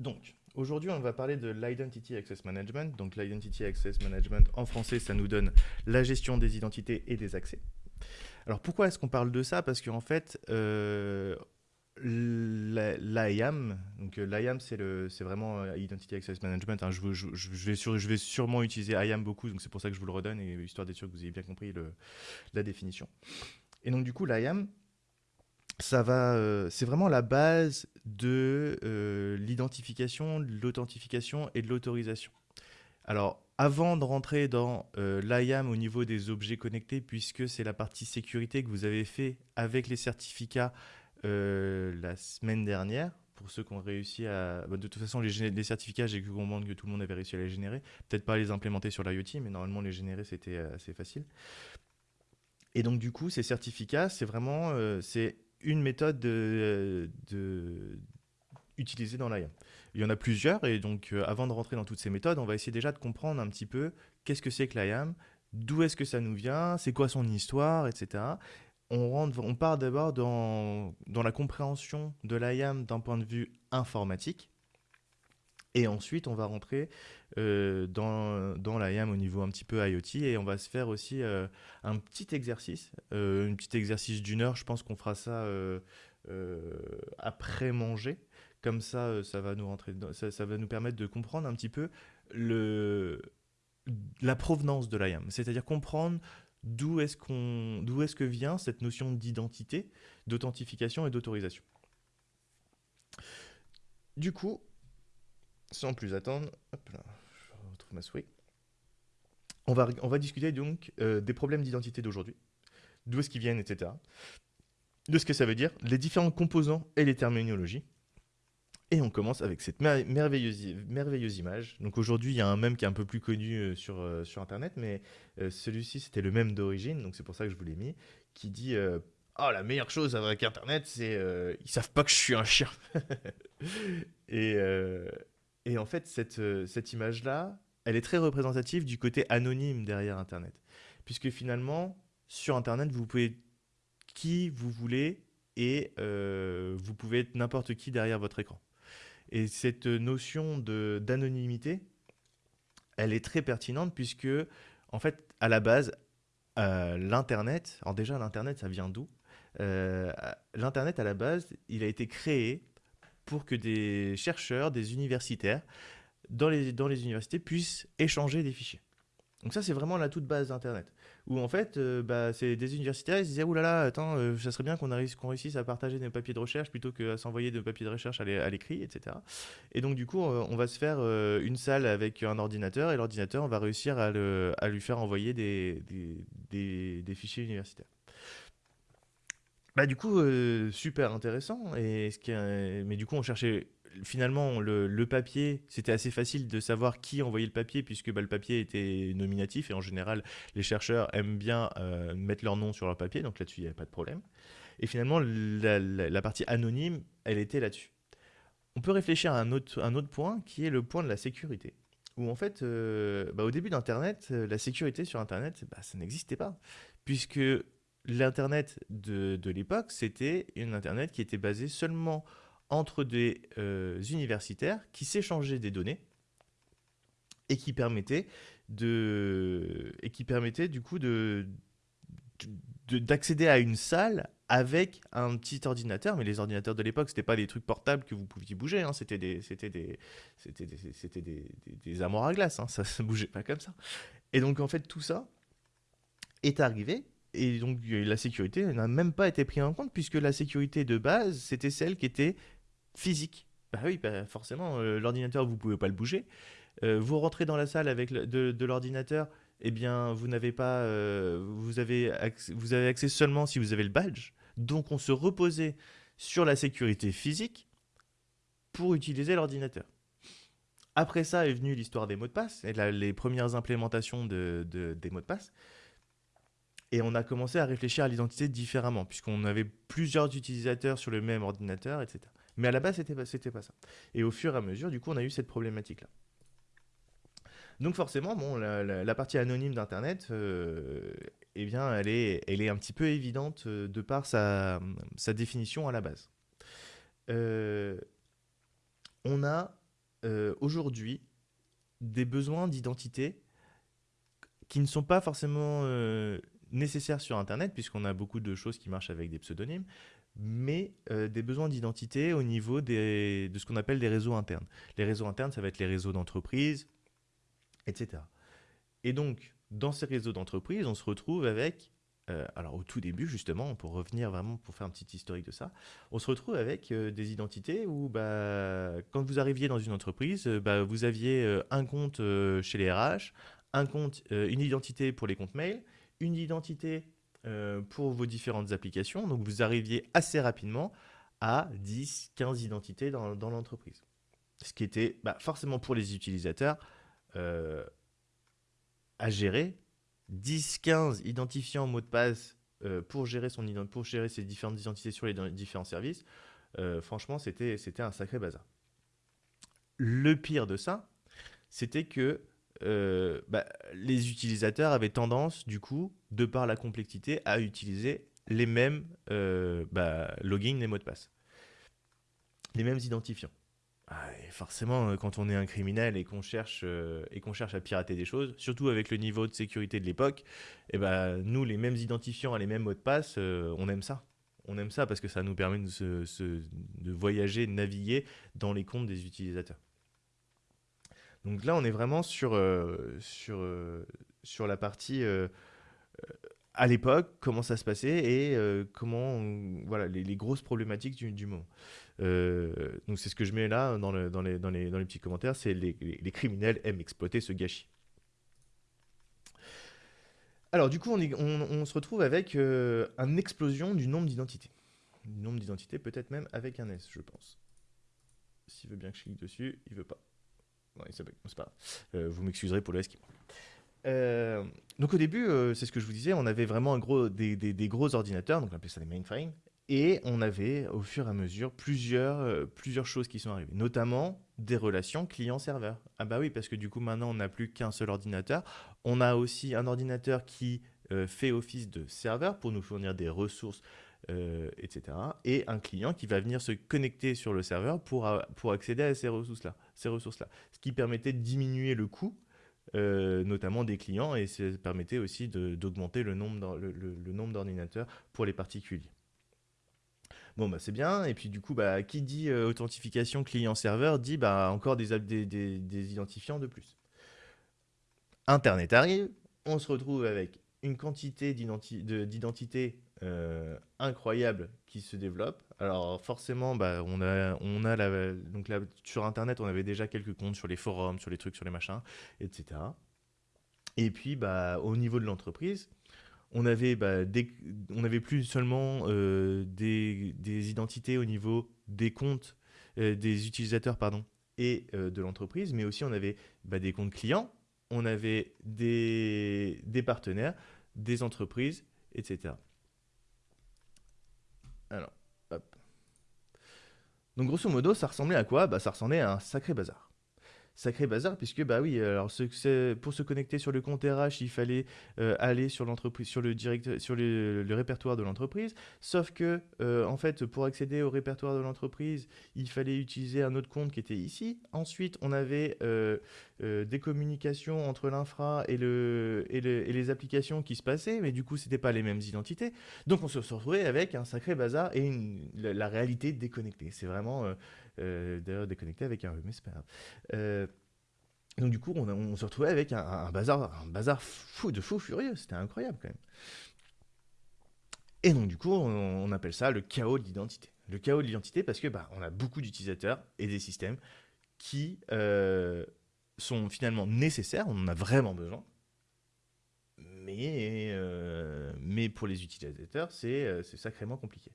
Donc, aujourd'hui, on va parler de l'Identity Access Management. Donc, l'Identity Access Management, en français, ça nous donne la gestion des identités et des accès. Alors, pourquoi est-ce qu'on parle de ça? Parce qu'en fait, euh, l'IAM, donc euh, l'IAM, c'est vraiment euh, Identity Access Management. Hein. je, vais sûrement utiliser IAM beaucoup, donc c'est pour ça que je vous le redonne, et histoire d'être sûr que vous ayez bien compris la définition. Et donc, du coup, l'IAM, ça va, euh, c'est vraiment la base de euh, l'identification, de l'authentification et de l'autorisation. Alors, avant de rentrer dans euh, l'IAM au niveau des objets connectés, puisque c'est la partie sécurité que vous avez fait avec les certificats la semaine dernière, pour ceux qui ont réussi à... Bah, de toute façon, les, certificats, j'ai cru comprendre que tout le monde avait réussi à les générer. Peut-être pas les implémenter sur l'IoT, mais normalement, les générer, c'était assez facile. Et donc, du coup, ces certificats, c'est vraiment... c'est une méthode de, utilisée dans l'IAM. Il y en a plusieurs, et donc euh, avant de rentrer dans toutes ces méthodes, on va essayer déjà de comprendre un petit peu qu'est-ce que c'est que l'IAM, d'où est-ce que ça nous vient, c'est quoi son histoire, etc. On, rentre, on part d'abord dans, dans la compréhension de l'IAM d'un point de vue informatique, et ensuite, on va rentrer euh, dans, dans l'IAM au niveau un petit peu IoT et on va se faire aussi euh, un petit exercice, euh, un petit exercice d'une heure. Je pense qu'on fera ça après manger. Comme ça, ça va nous rentrer, ça, va nous permettre de comprendre un petit peu le, la provenance de l'IAM, c'est-à-dire comprendre d'où est-ce qu'on, d'où est-ce que vient cette notion d'identité, d'authentification et d'autorisation. Du coup, sans plus attendre, je retrouve ma souris. On va, discuter donc euh, des problèmes d'identité d'aujourd'hui, d'où est-ce qu'ils viennent, etc. De ce que ça veut dire, les différents composants et les terminologies. Et on commence avec cette merveilleuse, image. Donc aujourd'hui, il y a un mème qui est un peu plus connu euh, sur, euh, sur Internet, mais celui-ci, c'était le même d'origine, donc c'est pour ça que je vous l'ai mis, qui dit Oh, la meilleure chose avec Internet, c'est ils savent pas que je suis un chien. et, et en fait, cette, euh, cette image-là, elle est très représentative du côté anonyme derrière Internet. Puisque finalement, sur Internet, vous pouvez qui vous voulez et euh, vous pouvez être n'importe qui derrière votre écran. Et cette notion d'anonymité, elle est très pertinente puisque, en fait, à la base, euh, l'Internet, alors déjà, l'Internet, ça vient d'où? L'Internet, à la base, il a été créé pour que des chercheurs, des universitaires, dans les, universités, puissent échanger des fichiers. Donc ça, c'est vraiment la toute base d'Internet. Où en fait, euh, bah, c'est des universitaires, ils se disaient, oulala, attends, euh, ça serait bien qu'on réussisse à partager nos papiers de recherche plutôt qu'à s'envoyer des papiers de recherche à l'écrit, etc. Et donc du coup, euh, on va se faire une salle avec un ordinateur, et l'ordinateur, on va réussir à, lui faire envoyer des, des, des fichiers universitaires. Bah, du coup, euh, super intéressant. Et ce qui Mais du coup, on cherchait finalement le, papier. C'était assez facile de savoir qui envoyait le papier puisque bah, le papier était nominatif et en général, les chercheurs aiment bien euh, mettre leur nom sur leur papier. Donc là-dessus, il n'y avait pas de problème. Et finalement, la, partie anonyme, elle était là-dessus. On peut réfléchir à un autre, un autre point qui est le point de la sécurité. Où en fait, euh, bah, au début d'Internet, la sécurité sur Internet, bah, ça n'existait pas. Puisque l'Internet de, l'époque, c'était une Internet qui était basée seulement entre des euh, universitaires qui s'échangeaient des données et qui permettait de et qui permettait du coup de d'accéder à une salle avec un petit ordinateur, mais les ordinateurs de l'époque, c'était pas des trucs portables que vous pouviez bouger, hein. c'était des, c'était des, c'était des, des, des, amours à glace, hein. ça ne bougeait pas comme ça. Et donc en fait tout ça est arrivé et donc la sécurité n'a même pas été prise en compte puisque la sécurité de base, c'était celle qui était physique. Bah oui, bah forcément, euh, l'ordinateur, vous pouvez pas le bouger. Euh, vous rentrez dans la salle avec de, l'ordinateur, eh bien, vous n'avez pas, euh, vous avez accès, vous avez accès seulement si vous avez le badge. Donc, on se reposait sur la sécurité physique pour utiliser l'ordinateur. Après ça est venue l'histoire des mots de passe et les premières implémentations de, des mots de passe. Et on a commencé à réfléchir à l'identité différemment, puisqu'on avait plusieurs utilisateurs sur le même ordinateur, etc. Mais à la base, c'était pas, pas ça. Et au fur et à mesure, du coup, on a eu cette problématique-là. Donc forcément, bon, la, partie anonyme d'Internet, euh, eh bien, elle est, un petit peu évidente euh, de par sa, définition à la base. Euh, on a aujourd'hui des besoins d'identité qui ne sont pas forcément nécessaires sur Internet, puisqu'on a beaucoup de choses qui marchent avec des pseudonymes, mais euh, des besoins d'identité au niveau de ce qu'on appelle des réseaux internes. Les réseaux internes, ça va être les réseaux d'entreprise, etc. Et donc, dans ces réseaux d'entreprise, on se retrouve avec, euh, alors au tout début justement, pour revenir vraiment, pour faire un petit historique de ça, on se retrouve avec euh, des identités où bah, quand vous arriviez dans une entreprise, bah, vous aviez un compte chez les RH, un compte, une identité pour les comptes mail, une identité pour vos différentes applications. Donc vous arriviez assez rapidement à 10, 15 identités dans, dans l'entreprise. Ce qui était bah, forcément pour les utilisateurs à gérer 10, 15 identifiants mots de passe euh, pour, gérer son, pour gérer ses différentes identités sur les différents services, euh, franchement, c'était un sacré bazar. Le pire de ça, c'était que euh, bah, les utilisateurs avaient tendance, du coup, de par la complexité, à utiliser les mêmes bah, logins et mots de passe. Les mêmes identifiants. Ah, forcément, euh, quand on est un criminel et qu'on cherche, euh, et qu'on cherche à pirater des choses, surtout avec le niveau de sécurité de l'époque, eh ben, nous, les mêmes identifiants les mêmes mots de passe, euh, on aime ça. On aime ça parce que ça nous permet de, de voyager, de naviguer dans les comptes des utilisateurs. Donc là, on est vraiment sur, sur, sur la partie à l'époque, comment ça se passait et comment, voilà, les, grosses problématiques du, du moment. Euh, donc c'est ce que je mets là dans, le, dans, les, dans, les, petits commentaires, c'est les, les, criminels aiment exploiter ce gâchis. Alors du coup, on, se retrouve avec euh, une explosion du nombre d'identités. Du nombre d'identités, peut-être même avec un S, je pense. S'il veut bien que je clique dessus, il veut pas. Euh, vous m'excuserez pour le S qui donc au début, c'est ce que je vous disais, on avait vraiment un gros, des, gros ordinateurs, donc on appelait ça des mainframes, et on avait au fur et à mesure plusieurs, euh, plusieurs choses qui sont arrivées, notamment des relations client-serveur. Ah bah oui, parce que du coup maintenant on n'a plus qu'un seul ordinateur. On a aussi un ordinateur qui euh, fait office de serveur pour nous fournir des ressources, euh, etc. Et un client qui va venir se connecter sur le serveur pour, pour accéder à ces ressources-là. Ces ressources-là. Ce qui permettait de diminuer le coût notamment des clients, et ça permettait aussi d'augmenter le nombre d'ordinateurs pour les particuliers. Bon, bah, c'est bien. Et puis, du coup, bah, qui dit euh, authentification client-serveur dit bah, encore des, identifiants de plus. Internet arrive, on se retrouve avec une quantité d'identités euh, incroyable qui se développe. Alors forcément, bah, on a, sur Internet, on avait déjà quelques comptes sur les forums, sur les trucs, sur les machins, etc. Et puis, bah, au niveau de l'entreprise, on avait, bah, plus seulement euh, des, identités au niveau des comptes euh, des utilisateurs pardon, et de l'entreprise, mais aussi on avait des comptes clients, on avait des, partenaires, des entreprises, etc. Alors, hop. Donc grosso modo, ça ressemblait à quoi? Bah, Ça ressemblait à un sacré bazar sacré bazar, puisque bah oui, alors ce, pour se connecter sur le compte RH, il fallait euh, aller sur l'entreprise, sur le direct, sur le, répertoire de l'entreprise. Sauf que euh, en fait, pour accéder au répertoire de l'entreprise, il fallait utiliser un autre compte qui était ici. Ensuite, on avait euh, des communications entre l'infra et, le, et, les applications qui se passaient, mais du coup, c'était pas les mêmes identités. Donc, on se retrouvait avec un sacré bazar et la, réalité déconnectée. C'est vraiment euh, d'ailleurs déconnecté avec un rhume, mais c'est pas grave. Euh, donc du coup, on, se retrouvait avec un, bazar, un bazar fou, de fou furieux. C'était incroyable quand même. Et donc du coup, on, appelle ça le chaos de l'identité. Le chaos de l'identité parce que bah, on a beaucoup d'utilisateurs et des systèmes qui euh, sont finalement nécessaires, on en a vraiment besoin. Mais, mais pour les utilisateurs, c'est sacrément compliqué.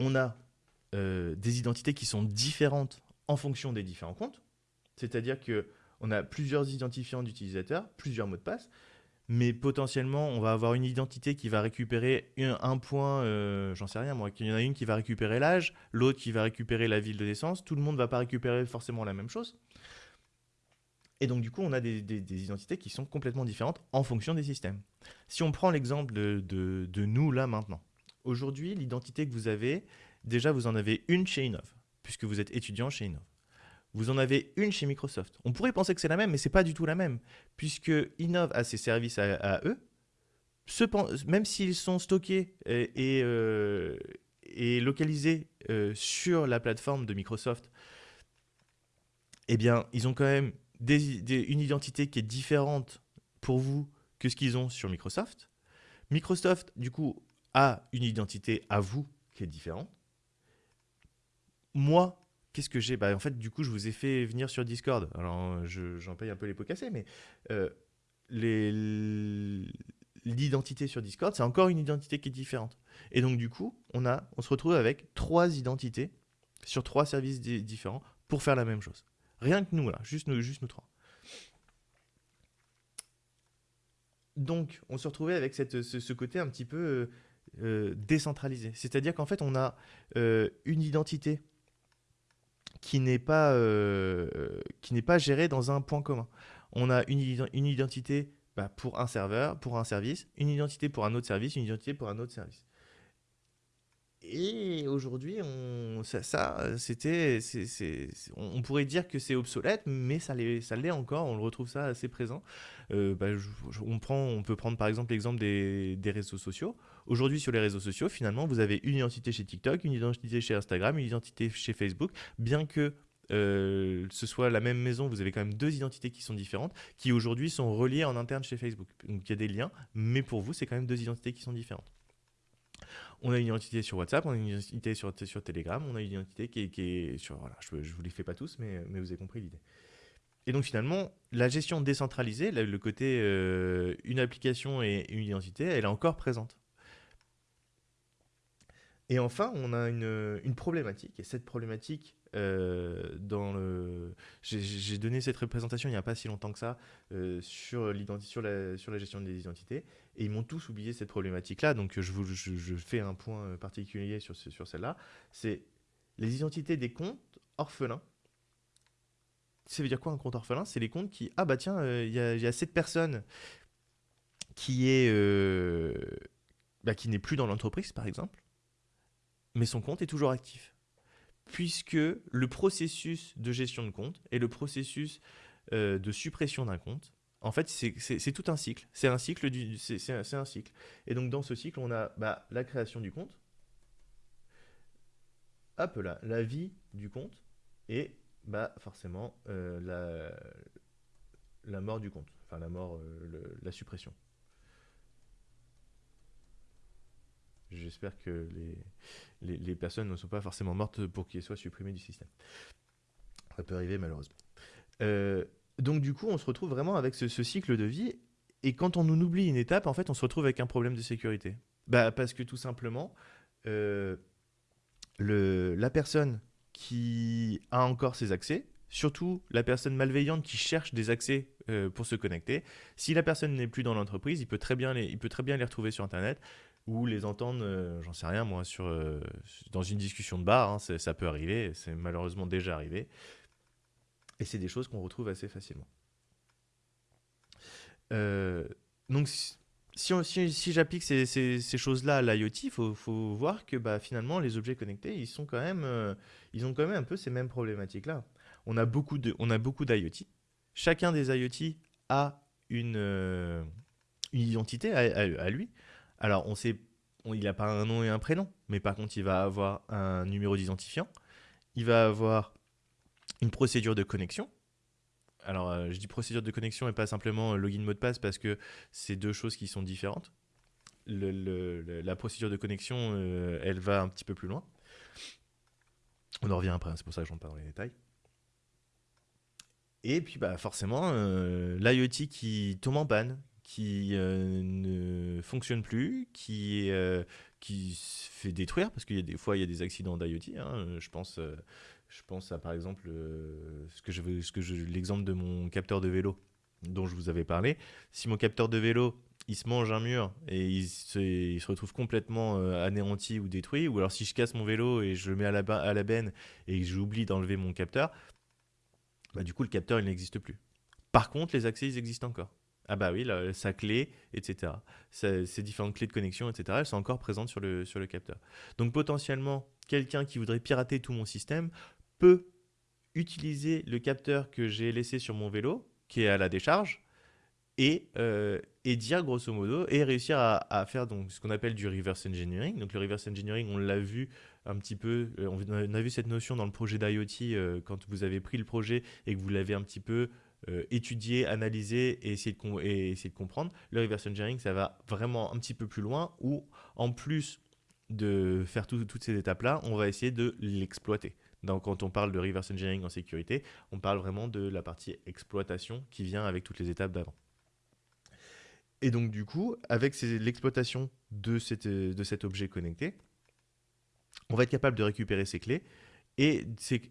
On a euh, des identités qui sont différentes en fonction des différents comptes. C'est-à-dire que on a plusieurs identifiants d'utilisateurs, plusieurs mots de passe, mais potentiellement, on va avoir une identité qui va récupérer un, point, euh, j'en sais rien moi, il y en a une qui va récupérer l'âge, l'autre qui va récupérer la ville de naissance, tout le monde ne va pas récupérer forcément la même chose. Et donc du coup, on a des, identités qui sont complètement différentes en fonction des systèmes. Si on prend l'exemple de, de nous là maintenant, aujourd'hui, l'identité que vous avez, déjà vous en avez une chez Innov, puisque vous êtes étudiant chez Innov. vous en avez une chez Microsoft. On pourrait penser que c'est la même, mais c'est pas du tout la même, puisque Innov a ses services à, eux, même s'ils sont stockés et, euh, localisés euh, sur la plateforme de Microsoft, eh bien, ils ont quand même une identité qui est différente pour vous que ce qu'ils ont sur Microsoft. Microsoft, du coup, a une identité à vous qui est différente. Moi, qu'est-ce que j'ai? Bah, En fait, du coup, je vous ai fait venir sur Discord. Alors, j'en paye un peu les pots cassés, mais euh, l'identité sur Discord, c'est encore une identité qui est différente. Et donc, du coup, on, se retrouve avec trois identités sur trois services différents pour faire la même chose. Rien que nous, là, juste nous, juste nous trois. Donc, on se retrouvait avec ce, côté un petit peu euh, euh, décentralisé. C'est-à-dire qu'en fait, on a une identité qui n'est pas, euh, qui pas géré dans un point commun. On a une, une identité bah, pour un serveur, pour un service, une identité pour un autre service, une identité pour un autre service. Et aujourd'hui, on, ça, ça c'était, on pourrait dire que c'est obsolète, mais ça l'est, encore. On le retrouve ça assez présent. Euh, bah, on, peut prendre par exemple l'exemple des, des réseaux sociaux. Aujourd'hui, sur les réseaux sociaux, finalement, vous avez une identité chez TikTok, une identité chez Instagram, une identité chez Facebook, bien que euh, ce soit la même maison, vous avez quand même deux identités qui sont différentes, qui aujourd'hui sont reliées en interne chez Facebook. Donc il y a des liens, mais pour vous, c'est quand même deux identités qui sont différentes. On a une identité sur WhatsApp, on a une identité sur, sur Telegram, on a une identité qui est, sur... Voilà, je ne vous les fais pas tous, mais, mais vous avez compris l'idée. Et donc finalement, la gestion décentralisée, le côté euh, une application et une identité, elle est encore présente. Et enfin, on a une, problématique, et cette problématique, dans le... j'ai donné cette représentation il n'y a pas si longtemps que ça euh, sur, sur, la, sur la gestion des identités, et ils m'ont tous oublié cette problématique-là, donc je, fais un point particulier sur, celle-là, c'est les identités des comptes orphelins. Ça veut dire quoi un compte orphelin? C'est les comptes qui, ah bah tiens, euh, il y, a, cette personne qui est... Bah, qui n'est plus dans l'entreprise, par exemple, mais son compte est toujours actif. Puisque le processus de gestion de compte et le processus euh, de suppression d'un compte, en fait, c'est tout un cycle. C'est un cycle cycle. Et donc dans ce cycle, on a bah, la création du compte, hop la vie du compte et bah forcément euh, la, mort du compte, enfin la euh, la suppression. J'espère que les, les, personnes ne sont pas forcément mortes pour qu'ils soient supprimés du système. Ça peut arriver malheureusement. Euh, donc du coup, on se retrouve vraiment avec ce, cycle de vie. Et quand on oublie une étape, en fait, on se retrouve avec un problème de sécurité. Bah, parce que tout simplement, euh, le, la personne qui a encore ses accès, surtout la personne malveillante qui cherche des accès euh, pour se connecter, si la personne n'est plus dans l'entreprise, il, il peut très bien les retrouver sur Internet ou les entendre, euh, j'en sais rien moi, sur, euh, dans une discussion de bar, hein, ça peut arriver, c'est malheureusement déjà arrivé. Et c'est des choses qu'on retrouve assez facilement. Euh, donc si, j'applique ces, choses-là à l'IoT, il faut, voir que bah, finalement les objets connectés, ils, quand même, ont quand même un peu ces mêmes problématiques-là. On a beaucoup d'IoT. Chacun des IoT a une identité à lui. Alors, on sait, il n'a pas un nom et un prénom, mais par contre, il va avoir un numéro d'identifiant. Il va avoir une procédure de connexion. Alors, euh, je dis procédure de connexion et pas simplement login mot de passe parce que c'est deux choses qui sont différentes. la procédure de connexion, euh, elle va un petit peu plus loin. On en revient après, hein, c'est pour ça que j'en parle dans les détails. Et puis, bah, forcément, euh, l'IoT qui tombe en panne, qui euh, ne fonctionne plus, qui, euh, qui se fait détruire, parce qu'il y a des fois, il y a des accidents d'IoT. Hein, je, pense, euh, je pense à, par exemple, ce l'exemple de mon capteur de vélo dont je vous avais parlé. Si mon capteur de vélo, il se mange un mur et il se, il se retrouve complètement anéanti ou détruit, ou alors si je casse mon vélo et je le mets à la, à la benne et j'oublie d'enlever mon capteur, bah, du coup, le capteur, il n'existe plus. Par contre, les accès, ils existent encore. Ah bah oui, sa clé, etc. ces différentes clés de connexion, etc. Elles sont encore présentes sur le, sur le capteur. Donc potentiellement, quelqu'un qui voudrait pirater tout mon système peut utiliser le capteur que j'ai laissé sur mon vélo, qui est à la décharge, et, euh, et dire grosso modo, et réussir à, à faire donc, ce qu'on appelle du reverse engineering. Donc le reverse engineering, on l'a vu un petit peu, euh, on a vu cette notion dans le projet d'IoT euh, quand vous avez pris le projet et que vous l'avez un petit peu et essayé, de et essayer de comprendre. Le reverse engineering, ça va vraiment un petit peu plus loin, où en plus de faire toutes ces étapes-là, on va essayer de l'exploiter. Donc, quand on parle de reverse engineering en sécurité, on parle vraiment de la partie exploitation qui vient avec toutes les étapes d'avant. Et donc, du coup, avec l'exploitation de, de cet objet connecté, on va être capable de récupérer ces clés et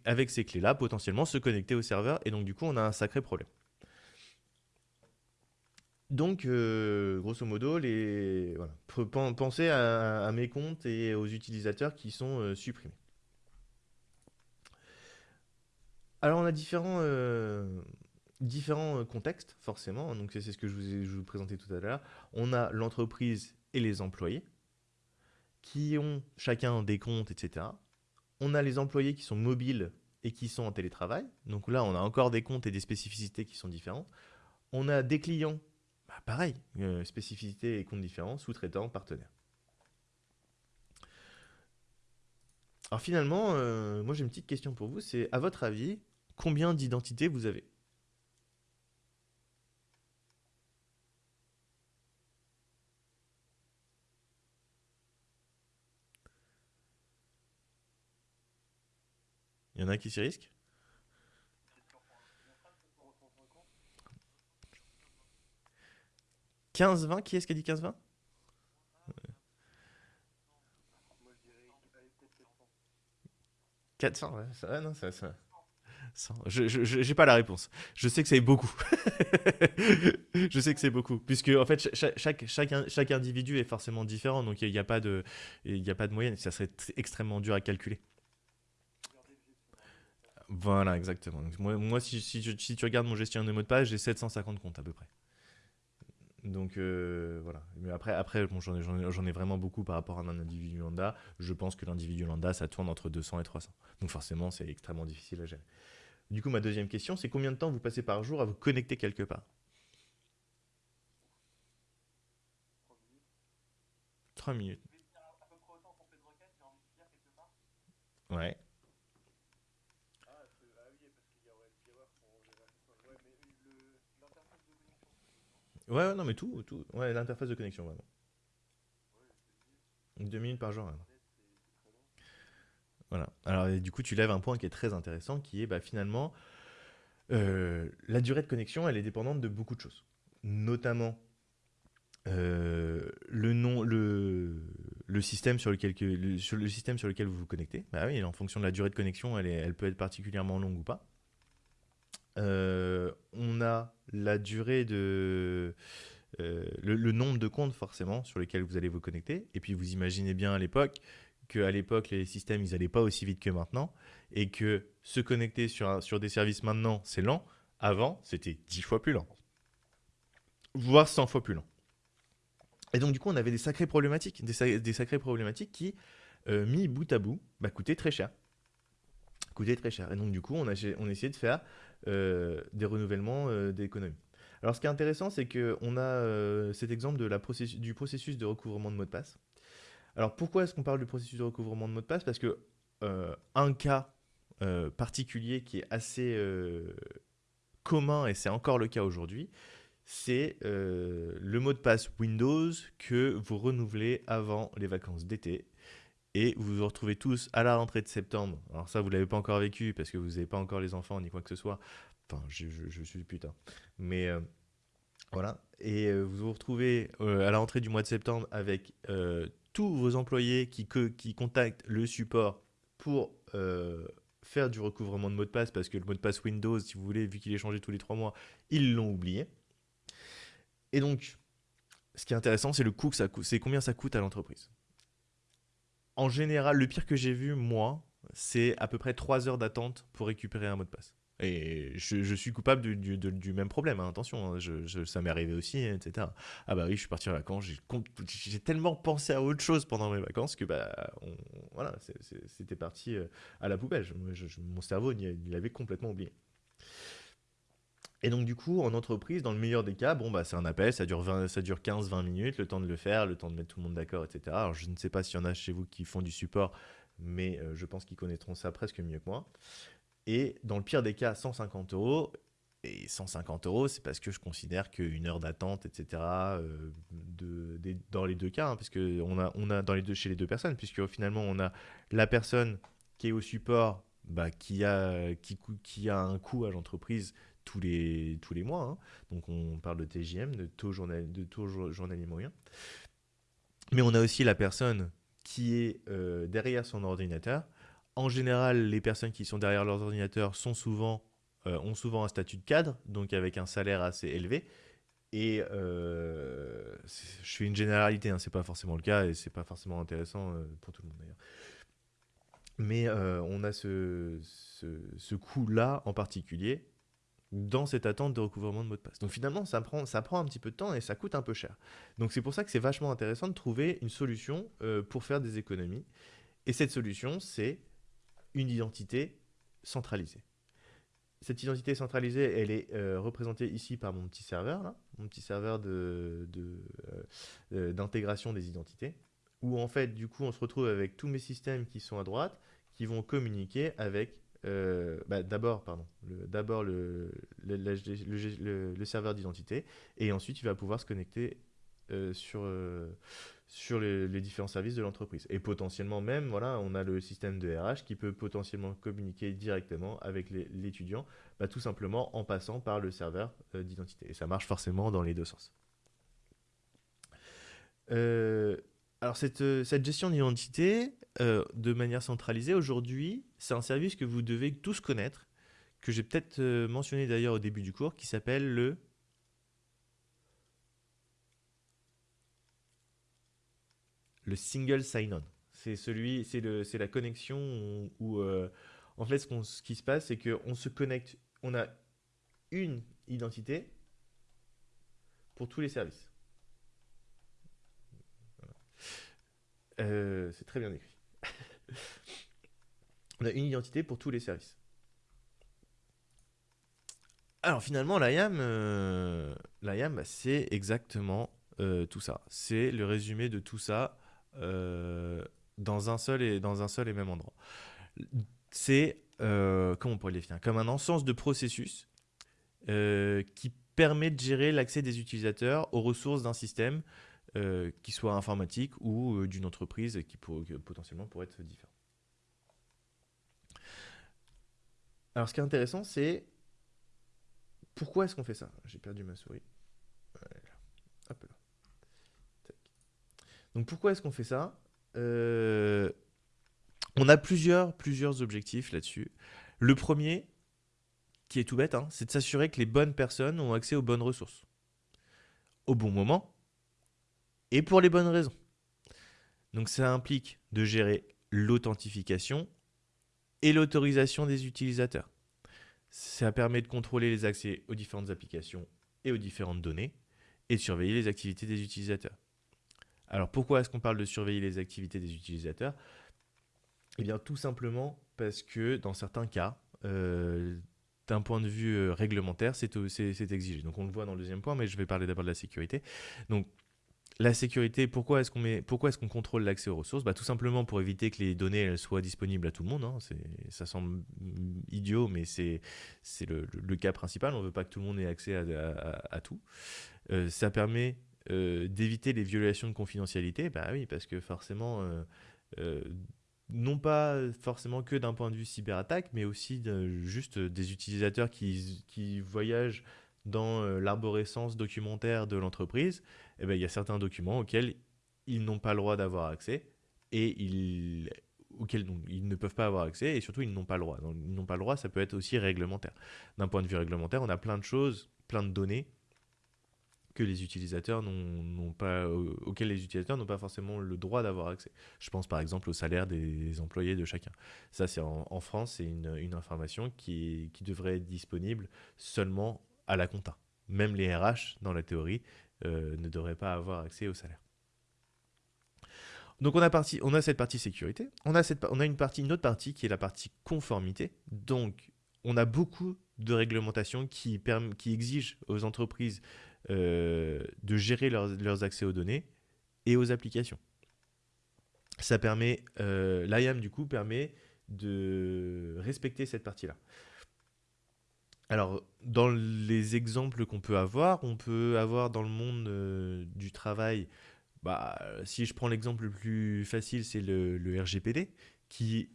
avec ces clés-là, potentiellement se connecter au serveur. Et donc, du coup, on a un sacré problème. Donc, euh, grosso modo, les, pensez à, mes comptes et aux utilisateurs qui sont euh, supprimés. Alors, on a différents, euh, différents contextes, forcément. Donc, c'est ce que je vous ai vous présenté tout à l'heure. On a l'entreprise et les employés qui ont chacun des comptes, etc. On a les employés qui sont mobiles et qui sont en télétravail. Donc là, on a encore des comptes et des spécificités qui sont différentes. On a des clients, bah, pareil, euh, spécificités et comptes différents, sous-traitants, partenaires. Alors finalement, euh, moi j'ai une petite question pour vous, c'est à votre avis, combien d'identités vous avez? Y en a qui s'y risquent 15-20 Qui est-ce qui a dit 15-20 400, ouais, ça, non, ça, ça. Je n'ai pas la réponse. Je sais que c'est beaucoup. je sais que c'est beaucoup. Puisque, en fait, chaque, chaque, chaque, individu est forcément différent. Donc, il n'y a, pas de, a pas de moyenne. Ça serait extrêmement dur à calculer. Voilà, exactement. moi, moi si, si, si, tu regardes mon gestionnaire de mots de passe, j'ai 750 comptes à peu près. Donc euh, voilà. Mais après, après bon, j'en ai, ai, vraiment beaucoup par rapport à un individu lambda. Je pense que l'individu lambda, ça tourne entre 200 et 300. Donc forcément, c'est extrêmement difficile à gérer. Du coup, ma deuxième question, c'est combien de temps vous passez par jour à vous connecter quelque part? 3 minutes. Ouais. Ouais, non, mais tout, tout. Ouais, l'interface de connexion, vraiment. Deux minutes par jour. Voilà. Alors, du coup, tu lèves un point qui est très intéressant, qui est bah, finalement, euh, la durée de connexion, elle est dépendante de beaucoup de choses. Notamment euh, le, nom, le, le, système sur lequel, le, sur le système sur lequel vous vous connectez. Bah oui, en fonction de la durée de connexion, elle, est, elle peut être particulièrement longue ou pas. Euh, on a la durée de... Euh, le, nombre de comptes forcément sur lesquels vous allez vous connecter. Et puis vous imaginez bien à l'époque qu'à l'époque les systèmes ils n'allaient pas aussi vite que maintenant et que se connecter sur, sur des services maintenant c'est lent. Avant c'était 10 fois plus lent. Voire 100 fois plus lent. Et donc du coup on avait des sacrées problématiques, des, sacrées problématiques qui, euh, mis bout à bout, bah, coûtaient très cher. Coûtaient très cher. Et donc du coup on a, on a essayé de faire des renouvellements euh, d'économie. Alors ce qui est intéressant, c'est qu'on a euh, cet exemple du processus de recouvrement de mot de passe. Alors pourquoi est-ce qu'on parle du processus de recouvrement de mot de passe? Parce que un cas particulier qui est assez commun, et c'est encore le cas aujourd'hui, c'est le mot de passe Windows que vous renouvelez avant les vacances d'été et vous vous retrouvez tous à la rentrée de septembre. Alors ça, vous ne l'avez pas encore vécu parce que vous n'avez pas encore les enfants ni quoi que ce soit. Enfin, je, suis putain. Mais euh, voilà. Et euh, vous vous retrouvez euh, à la rentrée du mois de septembre avec tous vos employés qui, qui contactent le support pour faire du recouvrement de mot de passe parce que le mot de passe Windows, si vous voulez, vu qu'il est changé tous les trois mois, ils l'ont oublié. Et donc, ce qui est intéressant, c'est le coût que ça coûte, c'est combien ça coûte à l'entreprise en général, le pire que j'ai vu, moi, c'est à peu près 3 heures d'attente pour récupérer un mot de passe. Et je, suis coupable du, même problème, hein, attention, hein, ça m'est arrivé aussi, etc. Ah bah oui, je suis parti en vacances, j'ai tellement pensé à autre chose pendant mes vacances que bah, voilà, c'était parti euh, à la poubelle. mon cerveau, il avait complètement oublié. Et donc du coup, en entreprise, dans le meilleur des cas, bon bah c'est un appel, ça dure, dure 15-20 minutes, le temps de le faire, le temps de mettre tout le monde d'accord, etc. Alors je ne sais pas s'il y en a chez vous qui font du support, mais euh, je pense qu'ils connaîtront ça presque mieux que moi. Et dans le pire des cas, 150 euros. Et 150 euros, c'est parce que je considère qu'une heure d'attente, etc., euh, dans les deux cas, hein, parce qu'on a, on a dans les deux, chez les deux personnes, puisque finalement, on a la personne qui est au support, bah, qui, a, qui a un coût à l'entreprise tous les, tous les mois. Hein. Donc, on parle de TJM, de taux, journal, de taux journalier moyen. Mais on a aussi la personne qui est euh, derrière son ordinateur, en général, les personnes qui sont derrière leurs ordinateurs sont souvent, euh, ont souvent un statut de cadre, donc avec un salaire assez élevé. Et euh, je fais une généralité, hein, c'est pas forcément le cas et c'est pas forcément intéressant pour tout le monde d'ailleurs. Mais on a ce, ce, ce coût-là en particulier dans cette attente de recouvrement de mot de passe. Donc finalement, ça prend, ça prend un petit peu de temps et ça coûte un peu cher. Donc c'est pour ça que c'est vachement intéressant de trouver une solution pour faire des économies. Et cette solution, c'est une identité centralisée. Cette identité centralisée, elle est euh, représentée ici par mon petit serveur, là, mon petit serveur d'intégration de, de, euh, des identités, où en fait, du coup, on se retrouve avec tous mes systèmes qui sont à droite, qui vont communiquer avec euh, bah, d'abord pardon d'abord le le, le, serveur d'identité et ensuite il va pouvoir se connecter sur sur les, différents services de l'entreprise. Et potentiellement même, voilà, on a le système de RH qui peut potentiellement communiquer directement avec l'étudiant, bah, tout simplement en passant par le serveur euh, d'identité. Et ça marche forcément dans les deux sens. Euh, alors euh, cette gestion d'identité, de manière centralisée, aujourd'hui, c'est un service que vous devez tous connaître, que j'ai peut-être mentionné d'ailleurs au début du cours, qui s'appelle le le single sign-on. C'est celui, c'est la connexion où, euh, en fait, ce, qui se passe, c'est qu'on se connecte, on a une identité pour tous les services. Euh, c'est très bien écrit. On a une identité pour tous les services. Alors finalement, l'IAM, euh, c'est exactement tout ça. C'est le résumé de tout ça euh, dans, un seul et, dans un seul et même endroit. C'est, euh, comment on pourrait les définir? Comme un ensemble de processus euh, qui permet de gérer l'accès des utilisateurs aux ressources d'un système, qui soit informatique ou d'une entreprise qui potentiellement pourrait être différent. Alors ce qui est intéressant, c'est pourquoi est-ce qu'on fait ça? J'ai perdu ma souris. Donc pourquoi est-ce qu'on fait ça? Euh, On a plusieurs, plusieurs objectifs là-dessus. Le premier, qui est tout bête, hein, c'est de s'assurer que les bonnes personnes ont accès aux bonnes ressources. Au bon moment et pour les bonnes raisons. Donc ça implique de gérer l'authentification et l'autorisation des utilisateurs. Ça permet de contrôler les accès aux différentes applications et aux différentes données et de surveiller les activités des utilisateurs. Alors pourquoi est-ce qu'on parle de surveiller les activités des utilisateurs? Eh bien tout simplement parce que dans certains cas, euh, d'un point de vue euh, réglementaire, c'est exigé. Donc on le voit dans le deuxième point, mais je vais parler d'abord de la sécurité. Donc la sécurité, pourquoi est-ce qu'on est contrôle l'accès aux ressources? Bah, Tout simplement pour éviter que les données soient disponibles à tout le monde. Hein. Ça semble idiot, mais c'est le, le, cas principal. On ne veut pas que tout le monde ait accès à, tout. Euh, ça permet euh, d'éviter les violations de confidentialité, bah oui, parce que forcément, euh, non pas forcément que d'un point de vue cyberattaque, mais aussi juste des utilisateurs qui, qui voyagent dans l'arborescence documentaire de l'entreprise, eh ben, il y a certains documents auxquels ils n'ont pas le droit d'avoir accès et ils, auxquels donc, ils ne peuvent pas avoir accès et surtout ils n'ont pas le droit. Ils n'ont pas le droit, ça peut être aussi réglementaire. D'un point de vue réglementaire, on a plein de choses, plein de données que les utilisateurs n'ont pas, auxquels les utilisateurs n'ont pas forcément le droit d'avoir accès. Je pense par exemple au salaire des employés de chacun. Ça, c'est en, France, c'est une, une, information qui, qui, devrait être disponible seulement à la compta. Même les RH, dans la théorie, euh, ne devraient pas avoir accès au salaire. Donc on a, cette partie sécurité, on a, une, autre partie qui est la partie conformité. Donc on a beaucoup de réglementations qui, qui exigent aux entreprises euh, de gérer leurs, accès aux données et aux applications. Ça permet, euh, l'IAM du coup permet de respecter cette partie-là. Alors, dans les exemples qu'on peut avoir, on peut avoir dans le monde euh, du travail, bah, si je prends l'exemple le plus facile, c'est le, RGPD, qui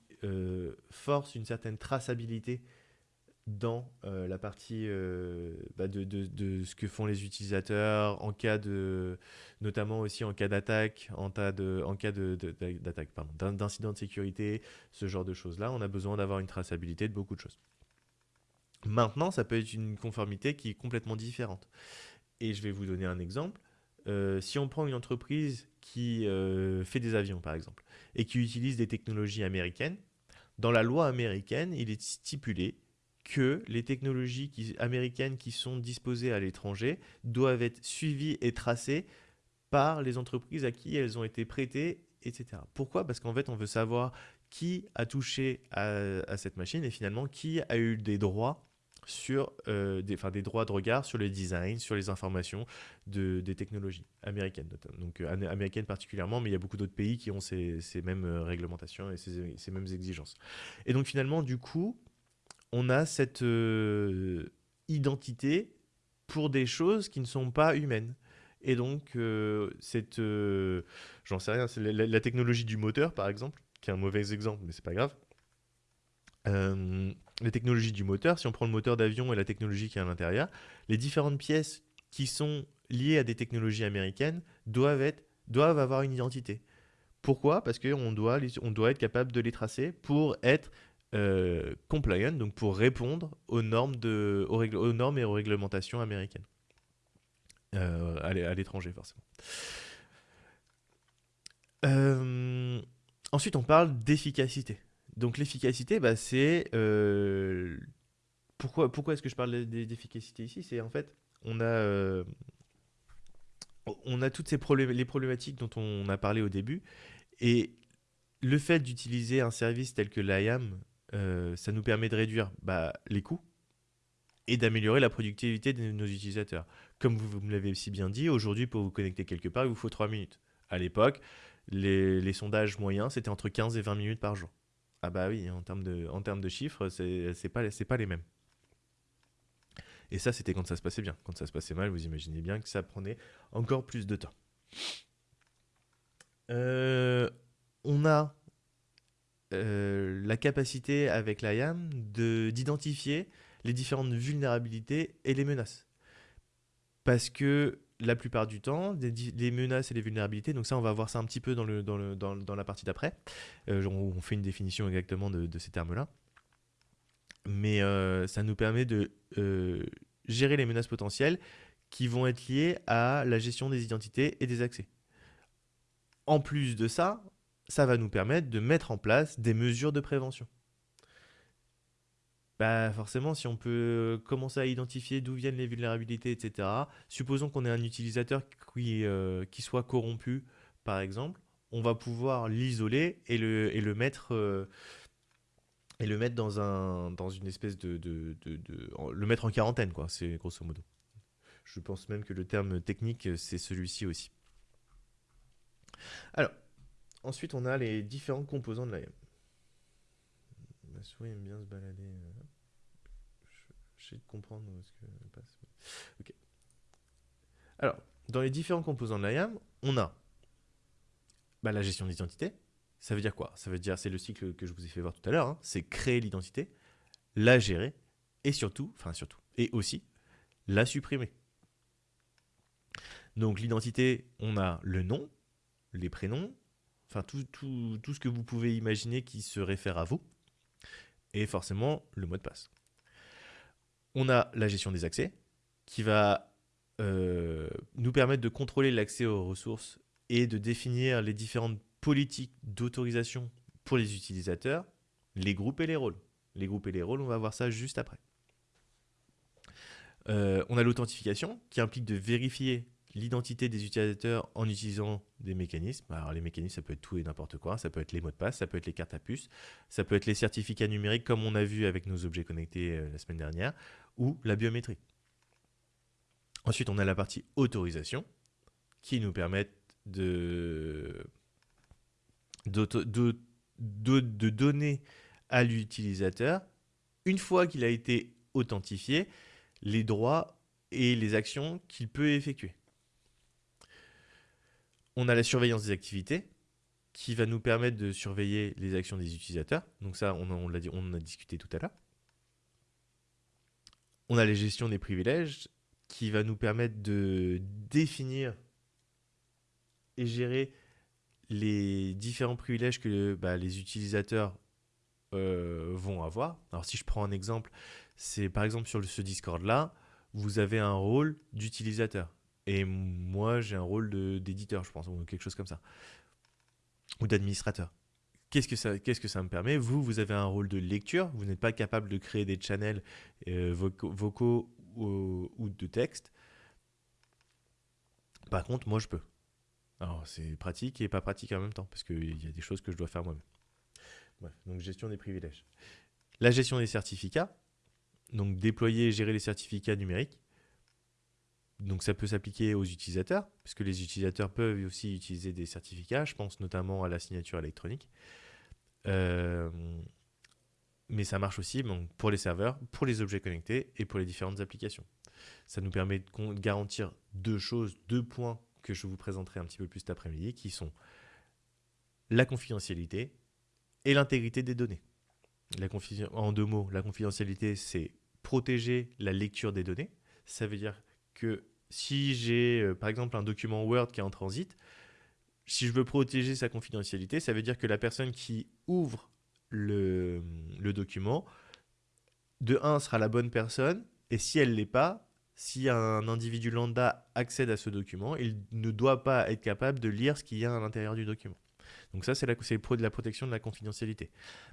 force une certaine traçabilité dans euh, la partie euh, bah, de, ce que font les utilisateurs en cas de notamment aussi en cas d'attaque en, en cas d'attaque d'incident de sécurité ce genre de choses là on a besoin d'avoir une traçabilité de beaucoup de choses maintenant ça peut être une conformité qui est complètement différente. Et je vais vous donner un exemple. Euh, si on prend une entreprise qui fait des avions par exemple et qui utilise des technologies américaines dans la loi américaine il est stipulé que les technologies américaines qui sont disposées à l'étranger doivent être suivies et tracées par les entreprises à qui elles ont été prêtées, etc. Pourquoi? Parce qu'en fait, on veut savoir qui a touché à, cette machine et finalement qui a eu des droits sur euh, des, droits de regard sur le design, sur les informations de, des technologies américaines, donc euh, américaines particulièrement, mais il y a beaucoup d'autres pays qui ont ces, mêmes euh, réglementations et ces, ces, mêmes exigences. Et donc finalement, du coup, on a cette euh, identité pour des choses qui ne sont pas humaines. Et donc, cette, j'en sais rien, c'est la, technologie du moteur, par exemple, qui est un mauvais exemple, mais c'est pas grave. La technologie du moteur, si on prend le moteur d'avion et la technologie qui est à l'intérieur, les différentes pièces qui sont liées à des technologies américaines doivent, être, doivent avoir une identité. Pourquoi? Parce qu'on doit, on doit être capable de les tracer pour être euh, compliant, donc pour répondre aux normes, de, aux, normes et aux réglementations américaines. Euh, à l'étranger, forcément. Euh, ensuite, on parle d'efficacité. Donc l'efficacité, bah, c'est... pourquoi pourquoi est-ce que je parle d'efficacité ici? C'est en fait, on a, on a toutes ces les problématiques dont on a parlé au début. Et le fait d'utiliser un service tel que l'IAM euh, ça nous permet de réduire bah, les coûts et d'améliorer la productivité de nos utilisateurs. Comme vous, me l'avez si bien dit, aujourd'hui, pour vous connecter quelque part, il vous faut 3 minutes. À l'époque, les, sondages moyens, c'était entre 15 et 20 minutes par jour. Ah bah oui, en termes de, en termes de chiffres, c'est pas, pas les mêmes. Et ça, c'était quand ça se passait bien. Quand ça se passait mal, vous imaginez bien que ça prenait encore plus de temps. Euh, on a euh, la capacité avec l'IAM d'identifier les différentes vulnérabilités et les menaces. Parce que la plupart du temps, les menaces et les vulnérabilités, donc ça on va voir ça un petit peu dans, la partie d'après, euh, on fait une définition exactement de, ces termes-là, mais euh, ça nous permet de gérer les menaces potentielles qui vont être liées à la gestion des identités et des accès. En plus de ça, ça va nous permettre de mettre en place des mesures de prévention. Bah forcément, si on peut commencer à identifier d'où viennent les vulnérabilités, etc., supposons qu'on ait un utilisateur qui, euh, qui soit corrompu, par exemple, on va pouvoir l'isoler et le, et le mettre... Euh, et le mettre dans, un, dans une espèce de, de, de, Le mettre en quarantaine, quoi, c'est grosso modo. Je pense même que le terme technique, c'est celui-ci aussi. Alors, Ensuite, on a les différents composants de l'IAM. Ma souris aime bien se balader. Euh, J'essaie de comprendre ce que passe. Alors, dans les différents composants de l'IAM, on a bah, la gestion d'identité. Ça veut dire quoi? Ça veut dire, c'est le cycle que je vous ai fait voir tout à l'heure, hein. c'est créer l'identité, la gérer, et surtout, enfin surtout, et aussi, la supprimer. Donc l'identité, on a le nom, les prénoms, enfin tout, ce que vous pouvez imaginer qui se réfère à vous, et forcément le mot de passe. On a la gestion des accès, qui va euh, nous permettre de contrôler l'accès aux ressources et de définir les différentes politiques d'autorisation pour les utilisateurs, les groupes et les rôles. Les groupes et les rôles, on va voir ça juste après. Euh, on a l'authentification qui implique de vérifier l'identité des utilisateurs en utilisant des mécanismes. Alors les mécanismes, ça peut être tout et n'importe quoi. Ça peut être les mots de passe, ça peut être les cartes à puce, ça peut être les certificats numériques comme on a vu avec nos objets connectés euh, la semaine dernière, ou la biométrie. Ensuite, on a la partie autorisation qui nous permet de, de, de donner à l'utilisateur, une fois qu'il a été authentifié, les droits et les actions qu'il peut effectuer. On a la surveillance des activités qui va nous permettre de surveiller les actions des utilisateurs. Donc ça, on, on en a discuté tout à l'heure. On a la gestion des privilèges qui va nous permettre de définir et gérer les différents privilèges que bah, les utilisateurs euh, vont avoir. Alors si je prends un exemple, c'est par exemple sur ce Discord-là, vous avez un rôle d'utilisateur. Et moi, j'ai un rôle d'éditeur, je pense, ou quelque chose comme ça. Ou d'administrateur. Qu'est-ce que, ça, me permet? Vous, vous avez un rôle de lecture. Vous n'êtes pas capable de créer des channels euh, vocaux, ou, de texte. Par contre, moi, je peux. Alors, c'est pratique et pas pratique en même temps, parce qu'il y a des choses que je dois faire moi-même donc gestion des privilèges. La gestion des certificats, donc déployer et gérer les certificats numériques. Donc ça peut s'appliquer aux utilisateurs, puisque les utilisateurs peuvent aussi utiliser des certificats, je pense notamment à la signature électronique. Euh, mais ça marche aussi pour les serveurs, pour les objets connectés et pour les différentes applications. Ça nous permet de garantir deux choses, deux points que je vous présenterai un petit peu plus cet après-midi, qui sont la confidentialité et l'intégrité des données. La en deux mots, la confidentialité, c'est protéger la lecture des données. Ça veut dire que si j'ai, euh, par exemple, un document Word qui est en transit, si je veux protéger sa confidentialité, ça veut dire que la personne qui ouvre le, document, de 1, sera la bonne personne, et si elle ne l'est pas, si un individu lambda accède à ce document, il ne doit pas être capable de lire ce qu'il y a à l'intérieur du document. Donc ça, c'est la, la protection de la confidentialité.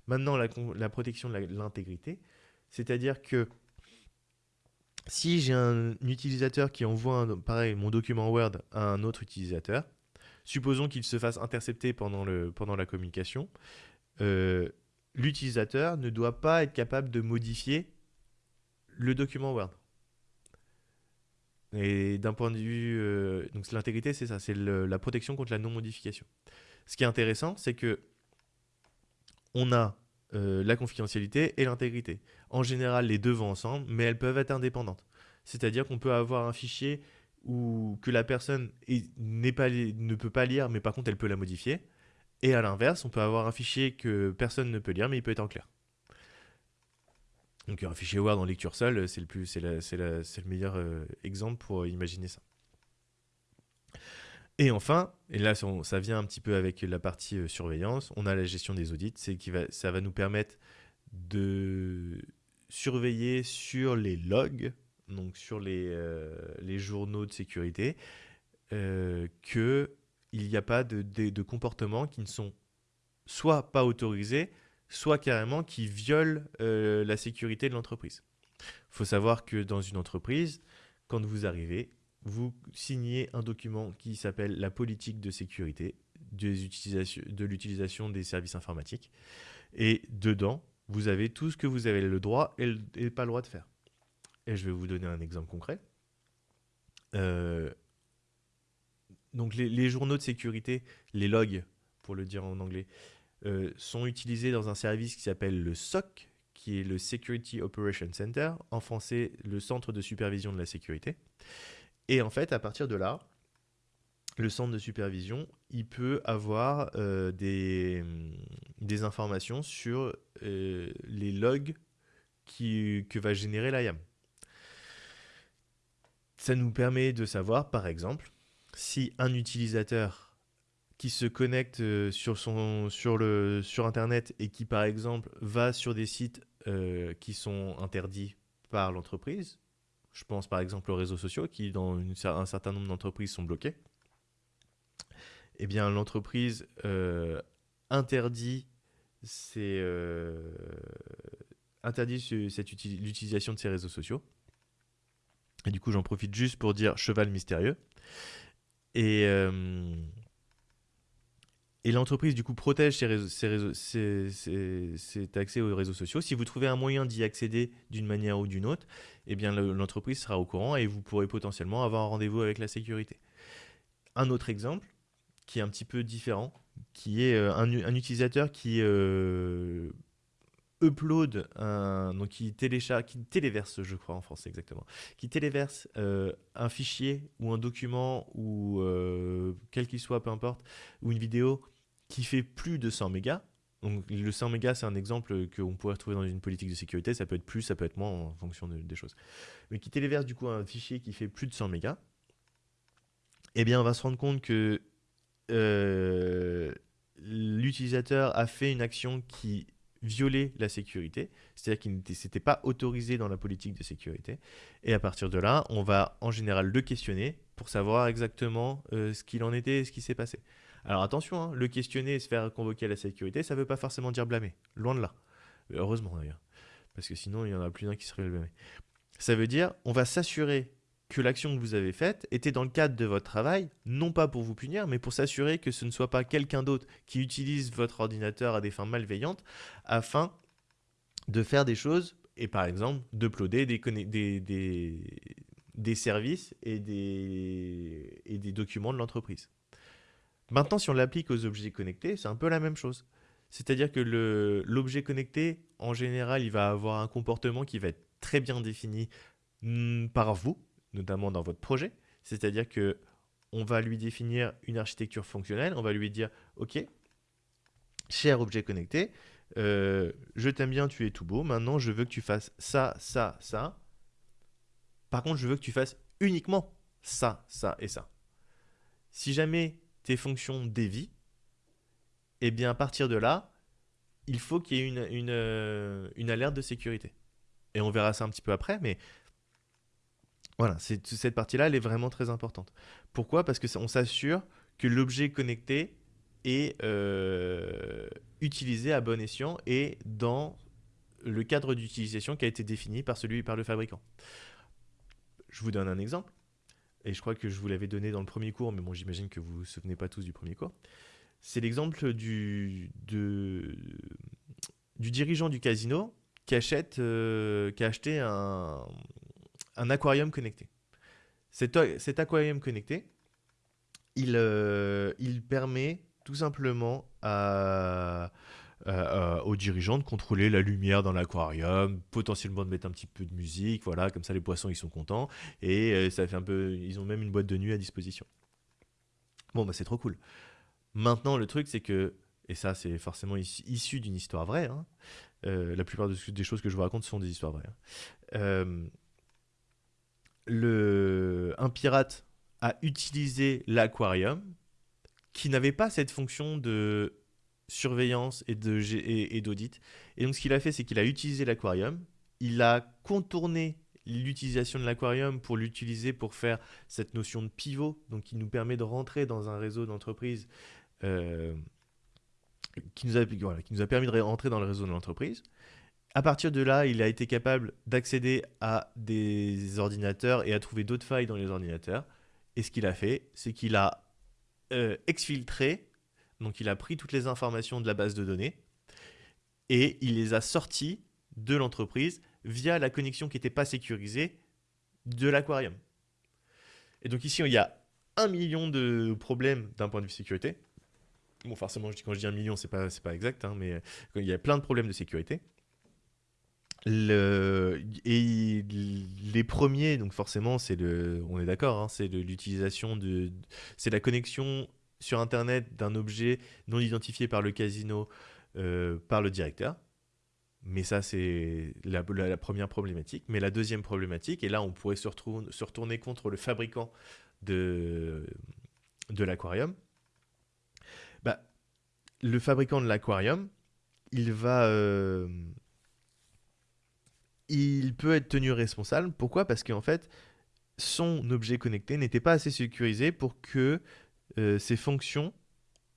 Maintenant, la, protection de l'intégrité, c'est-à-dire que si j'ai un utilisateur qui envoie, mon document Word à un autre utilisateur, supposons qu'il se fasse intercepter pendant la communication, euh, l'utilisateur ne doit pas être capable de modifier le document Word. Et d'un point de vue... Euh, donc l'intégrité, c'est ça, c'est la protection contre la non-modification. Ce qui est intéressant, c'est que on a euh, la confidentialité et l'intégrité. En général, les deux vont ensemble, mais elles peuvent être indépendantes. C'est-à-dire qu'on peut avoir un fichier où, que la personne pas, ne peut pas lire, mais par contre, elle peut la modifier. Et à l'inverse, on peut avoir un fichier que personne ne peut lire, mais il peut être en clair. Donc un fichier Word en lecture seule, c'est le, c'est, le meilleur euh, exemple pour imaginer ça. Et enfin, et là ça vient un petit peu avec la partie euh, surveillance, on a la gestion des audits, c'est qui va, ça va nous permettre de surveiller sur les logs, donc sur les, euh, journaux de sécurité, euh, qu'il n'y a pas de, de, comportements qui ne sont soit pas autorisés, soit carrément qui violent la sécurité de l'entreprise. Il faut savoir que dans une entreprise, quand vous arrivez, vous signez un document qui s'appelle la politique de sécurité de l'utilisation des services informatiques. Et dedans, vous avez tout ce que vous avez le droit et, pas le droit de faire. Et je vais vous donner un exemple concret. Euh, donc les, journaux de sécurité, les logs, pour le dire en anglais, euh, sont utilisés dans un service qui s'appelle le SOC, qui est le Security Operation Center, en français le Centre de supervision de la sécurité. Et en fait, à partir de là, le centre de supervision, il peut avoir euh, des, des, informations sur euh, les logs que va générer l'IAM. Ça nous permet de savoir, par exemple, si un utilisateur qui se connecte euh, sur, son, sur, le, sur Internet et qui, par exemple, va sur des sites qui sont interdits par l'entreprise, Je pense par exemple aux réseaux sociaux qui, dans un certain nombre d'entreprises, sont bloqués. Eh bien, l'entreprise euh, interdit, euh, l'utilisation de ces réseaux sociaux. Et du coup, j'en profite juste pour dire cheval mystérieux. Et, euh, et l'entreprise, du coup, protège cet accès aux réseaux sociaux. Si vous trouvez un moyen d'y accéder d'une manière ou d'une autre, eh bien, l'entreprise sera au courant et vous pourrez potentiellement avoir un rendez-vous avec la sécurité. Un autre exemple, qui est un petit peu différent, qui est euh, un, utilisateur qui euh, upload, donc qui télécharge, qui téléverse, je crois en français exactement, qui téléverse euh, un fichier ou un document ou quel qu'il soit, peu importe, ou une vidéo qui fait plus de 100 mégas. Donc le 100 mégas, c'est un exemple qu'on pourrait retrouver dans une politique de sécurité. Ça peut être plus, ça peut être moins en fonction des choses. Mais qui téléverse du coup un fichier qui fait plus de 100 mégas. Eh bien, on va se rendre compte que euh, l'utilisateur a fait une action qui violait la sécurité, c'est-à-dire qu'il ne s'était pas autorisé dans la politique de sécurité. Et à partir de là, on va en général le questionner pour savoir exactement euh, ce qu'il en était et ce qui s'est passé. Alors attention, hein, le questionner et se faire convoquer à la sécurité, ça ne veut pas forcément dire blâmer. Loin de là. Heureusement d'ailleurs. Parce que sinon, il y en a plus d'un qui serait blâmé. Ça veut dire, on va s'assurer que l'action que vous avez faite était dans le cadre de votre travail, non pas pour vous punir, mais pour s'assurer que ce ne soit pas quelqu'un d'autre qui utilise votre ordinateur à des fins malveillantes afin de faire des choses et par exemple d'uploader des, des, services et des documents de l'entreprise. Maintenant, si on l'applique aux objets connectés, c'est un peu la même chose. C'est-à-dire que l'objet connecté, en général, il va avoir un comportement qui va être très bien défini hmm, par vous, notamment dans votre projet. C'est-à-dire que on va lui définir une architecture fonctionnelle, on va lui dire, OK, cher objet connecté, euh, je t'aime bien, tu es tout beau, maintenant je veux que tu fasses ça, ça, ça. Par contre, je veux que tu fasses uniquement ça, ça et ça. Si jamais tes fonctions dévient, et eh bien à partir de là, il faut qu'il y ait une, euh, une alerte de sécurité. Et on verra ça un petit peu après, mais voilà, cette partie-là, elle est vraiment très importante. Pourquoi? Parce qu'on s'assure que l'objet connecté est euh, utilisé à bon escient et dans le cadre d'utilisation qui a été défini par celui par le fabricant. Je vous donne un exemple, et je crois que je vous l'avais donné dans le premier cours, mais bon, j'imagine que vous ne vous souvenez pas tous du premier cours. C'est l'exemple du, du dirigeant du casino qui, achète, euh, qui a acheté un, un aquarium connecté. Cet, aquarium connecté, il, euh, il permet tout simplement à, aux dirigeants de contrôler la lumière dans l'aquarium, potentiellement de mettre un petit peu de musique, voilà, comme ça les poissons ils sont contents et euh, ça fait un peu, ils ont même une boîte de nuit à disposition. Bon bah c'est trop cool. Maintenant le truc c'est que et ça c'est forcément issu d'une histoire vraie. Hein, euh, la plupart des choses que je vous raconte sont des histoires vraies. Hein un pirate a utilisé l'aquarium qui n'avait pas cette fonction de surveillance et d'audit. Et, donc ce qu'il a fait, c'est qu'il a utilisé l'aquarium, il a contourné l'utilisation de l'aquarium pour l'utiliser pour faire cette notion de pivot, donc qui nous permet de rentrer dans un réseau d'entreprise, euh, qui, nous a, qui nous a permis de rentrer dans le réseau de l'entreprise. À partir de là, il a été capable d'accéder à des ordinateurs et à trouver d'autres failles dans les ordinateurs. Et ce qu'il a fait, c'est qu'il a euh, exfiltré, donc il a pris toutes les informations de la base de données et il les a sorties de l'entreprise via la connexion qui n'était pas sécurisée de l'aquarium. Et donc ici, il y a un million de problèmes d'un point de vue sécurité. Bon, forcément, quand je dis un million, c'est pas, pas exact, hein, mais il y a plein de problèmes de sécurité. Et les premiers, donc forcément, c'est le, on est d'accord, hein, c'est l'utilisation de, c'est la connexion sur Internet d'un objet non identifié par le casino euh, par le directeur. Mais ça, c'est la, première problématique. Mais la deuxième problématique, et là, on pourrait se, retourner, se retourner contre le fabricant de, de l'aquarium. Bah, le fabricant de l'aquarium, il va, euh, il peut être tenu responsable. Pourquoi? Parce qu'en fait, son objet connecté n'était pas assez sécurisé pour que euh, ses fonctions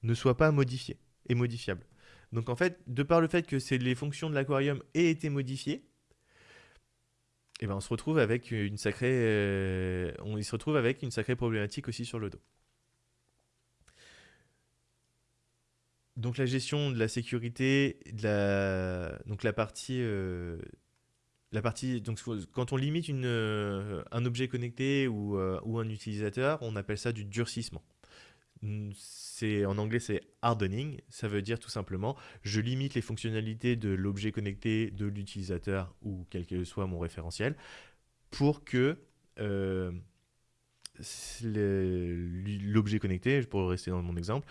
ne soient pas modifiées et modifiables. Donc en fait, de par le fait que les fonctions de l'aquarium aient été modifiées, eh ben on se retrouve avec une sacrée, euh, on se retrouve avec une sacrée problématique aussi sur le dos. Donc la gestion de la sécurité, donc la partie, euh, la partie, donc quand on limite un objet connecté ou, un utilisateur, on appelle ça du durcissement. C'est en anglais c'est hardening, ça veut dire tout simplement je limite les fonctionnalités de l'objet connecté de l'utilisateur ou quel que soit mon référentiel pour que euh, l'objet connecté, pour rester dans mon exemple,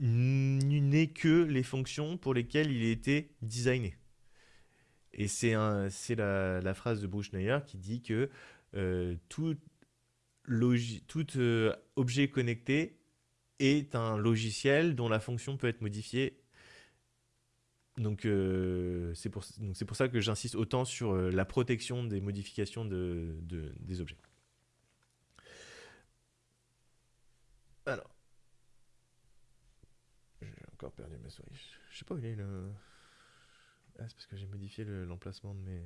n'ait que les fonctions pour lesquelles il a été designé. Et c'est la, la, phrase de Bruce Schneier qui dit que euh, tout, tout euh, objet connecté est un logiciel dont la fonction peut être modifiée. Donc euh, c'est pour, pour, ça que j'insiste autant sur euh, la protection des modifications de, des objets. Alors. J'ai encore perdu ma souris. Je sais pas où il est le... Ah, c'est parce que j'ai modifié l'emplacement de mes...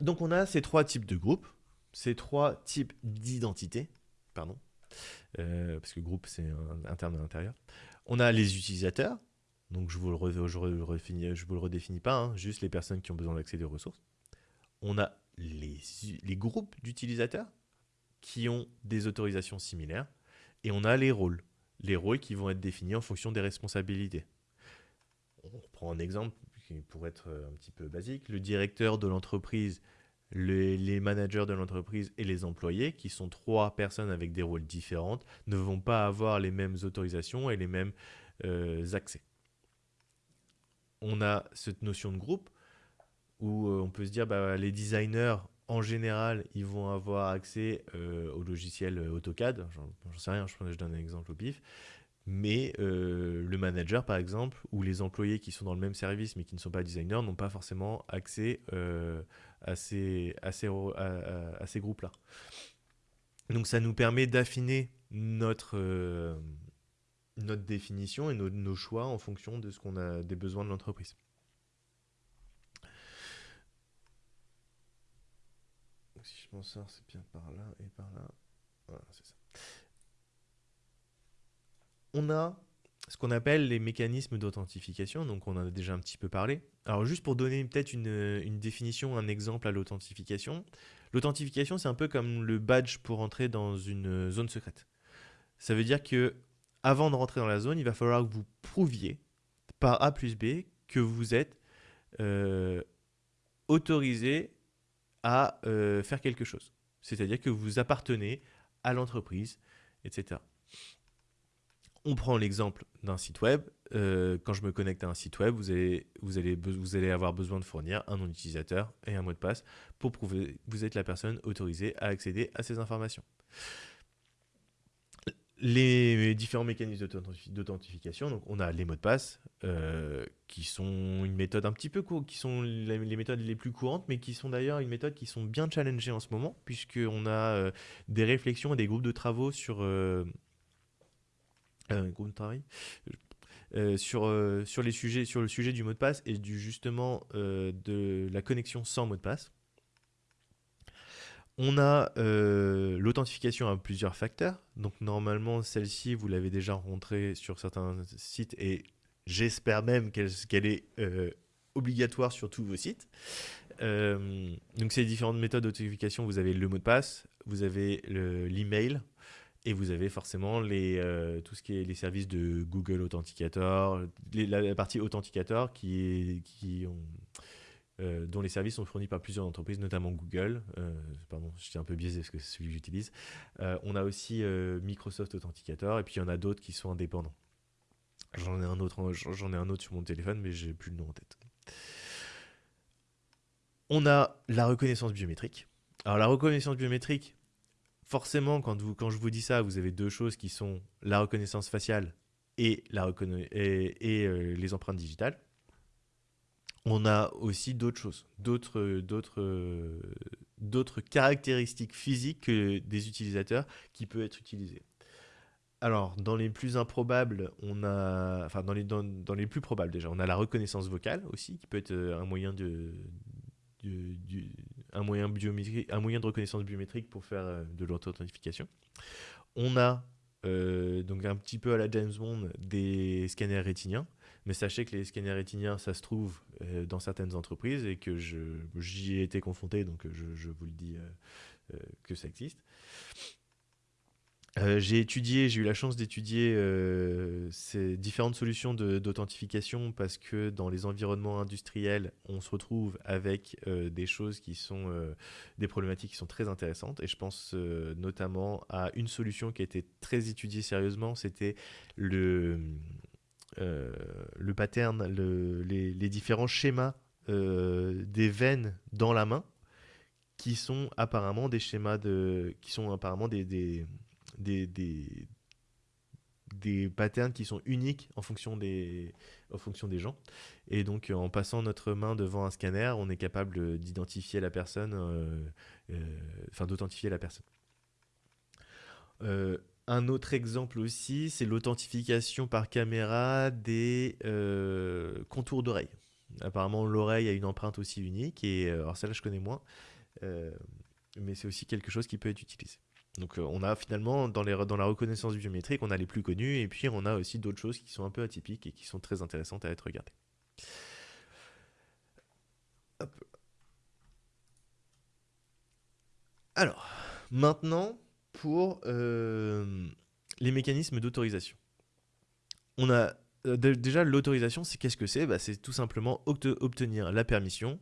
Donc on a ces trois types de groupes, ces trois types d'identités, pardon. Euh, parce que groupe, c'est un, terme de l'intérieur. On a les utilisateurs, donc je vous vous le redéfinis pas, hein, juste les personnes qui ont besoin d'accéder aux ressources. On a les, groupes d'utilisateurs qui ont des autorisations similaires. Et on a les rôles. Les rôles qui vont être définis en fonction des responsabilités. On prend un exemple qui être un petit peu basique. Le directeur de l'entreprise les, managers de l'entreprise et les employés, qui sont trois personnes avec des rôles différents, ne vont pas avoir les mêmes autorisations et les mêmes euh, accès. On a cette notion de groupe où euh, on peut se dire bah, les designers en général, ils vont avoir accès euh, au logiciel AutoCAD. J'en sais rien, je, je donne un exemple au pif. Mais le manager, par exemple, ou les employés qui sont dans le même service mais qui ne sont pas designers, n'ont pas forcément accès à ces, à ces, à, ces groupes-là. Donc ça nous permet d'affiner notre, euh, notre définition et nos, nos, choix en fonction de ce qu'on a des besoins de l'entreprise. Si je m'en sors, c'est bien par là et par là. Voilà, c'est ça. On a qu'on appelle les mécanismes d'authentification, donc on en a déjà un petit peu parlé. Alors juste pour donner peut-être une, définition, un exemple à l'authentification. L'authentification, c'est un peu comme le badge pour entrer dans une zone secrète. Ça veut dire que avant de rentrer dans la zone, il va falloir que vous prouviez par A plus B que vous êtes euh, autorisé à euh, faire quelque chose. C'est-à-dire que vous appartenez à l'entreprise, etc. On prend l'exemple d'un site web. Euh, quand je me connecte à un site web, vous allez, avoir besoin de fournir un nom d'utilisateur et un mot de passe pour prouver que vous êtes la personne autorisée à accéder à ces informations. Les différents mécanismes d'authentification, donc on a les mots de passe, euh, qui sont une méthode un petit peu courte, qui sont les méthodes les plus courantes, mais qui sont d'ailleurs une méthode qui sont bien challengées en ce moment, puisqu'on a euh, des réflexions et des groupes de travaux sur euh, euh, sur, euh, le sujet du mot de passe et du, justement de la connexion sans mot de passe. On a l'authentification à plusieurs facteurs. Donc normalement, celle-ci, vous l'avez déjà rencontrée sur certains sites et j'espère même qu'elle est obligatoire sur tous vos sites. donc ces différentes méthodes d'authentification, vous avez le mot de passe, vous avez l'email, et vous avez forcément les, euh, tout ce qui est les services de Google Authenticator, la, partie Authenticator qui euh, dont les services sont fournis par plusieurs entreprises, notamment Google. Euh, pardon, je suis un peu biaisé parce que c'est celui que j'utilise. on a aussi Microsoft Authenticator et puis il y en a d'autres qui sont indépendants. J'en ai un autre, ai un autre sur mon téléphone, mais j'ai plus le nom en tête. On a la reconnaissance biométrique. Alors la reconnaissance biométrique, forcément, quand, je vous dis ça, vous avez deux choses qui sont la reconnaissance faciale et, euh, les empreintes digitales. on a aussi d'autres choses, d'autres, caractéristiques physiques des utilisateurs qui peuvent être utilisées. Alors, dans les plus improbables, on a, enfin dans les, dans, les plus probables déjà, on a la reconnaissance vocale aussi, qui peut être un moyen de, un moyen biométrique, un moyen de reconnaissance biométrique pour faire euh, de l'authentification. On a euh, donc un petit peu à la James Bond des scanners rétiniens, mais sachez que les scanners rétiniens, ça se trouve euh, dans certaines entreprises et que j'y ai été confronté, donc je, vous le dis que ça existe. Euh, j'ai étudié, j'ai eu la chance d'étudier euh, ces différentes solutions d'authentification parce que dans les environnements industriels, on se retrouve avec euh, des choses qui sont des problématiques qui sont très intéressantes. Et je pense notamment à une solution qui a été très étudiée sérieusement, c'était le, le pattern, les, différents schémas des veines dans la main qui sont apparemment des schémas de, qui sont apparemment des des, des, patterns qui sont uniques en fonction des, en fonction des gens. Et donc, en passant notre main devant un scanner, on est capable d'identifier la personne, euh, euh, enfin d'authentifier la personne. Euh, un autre exemple aussi, c'est l'authentification par caméra des contours d'oreille. Apparemment, l'oreille a une empreinte aussi unique, et alors celle-là, je connais moins, mais c'est aussi quelque chose qui peut être utilisé. Donc euh, on a finalement, dans, la reconnaissance biométrique, on a les plus connus, et puis on a aussi d'autres choses qui sont un peu atypiques et qui sont très intéressantes à être regardées. Alors, maintenant, pour euh, les mécanismes d'autorisation. On a euh, déjà l'autorisation, c'est qu'est-ce que c'est? Bah, C'est tout simplement obtenir la permission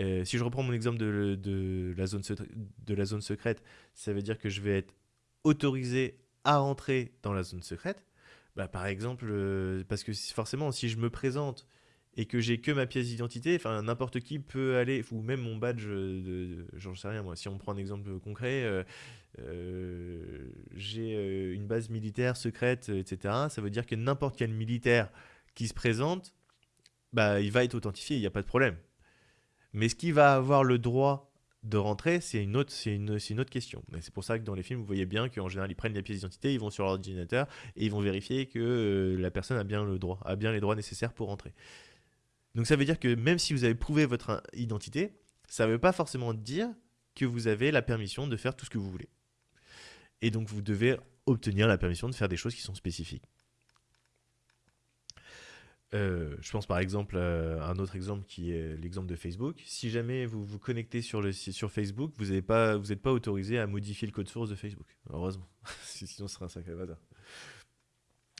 euh, si je reprends mon exemple de, la zone de la zone secrète, ça veut dire que je vais être autorisé à rentrer dans la zone secrète. Bah, par exemple, euh, parce que forcément, si je me présente et que j'ai que ma pièce d'identité, n'importe qui peut aller, ou même mon badge, de, j'en sais rien moi. Si on prend un exemple concret, euh, j'ai une base militaire secrète, etc. Ça veut dire que n'importe quel militaire qui se présente, bah, il va être authentifié, il n'y a pas de problème. Mais ce qui va avoir le droit de rentrer, c'est une, autre, question. C'est pour ça que dans les films, vous voyez bien qu'en général, ils prennent la pièce d'identité, ils vont sur l'ordinateur et ils vont vérifier que euh, la personne a bien, le droit, a bien les droits nécessaires pour rentrer. Donc ça veut dire que même si vous avez prouvé votre identité, ça ne veut pas forcément dire que vous avez la permission de faire tout ce que vous voulez. Et donc vous devez obtenir la permission de faire des choses qui sont spécifiques. Euh, je pense par exemple à un autre exemple qui est l'exemple de Facebook. Si jamais vous vous connectez sur, Facebook, vous n'êtes pas, autorisé à modifier le code source de Facebook. Heureusement. Sinon, ce sera un sacré bazar.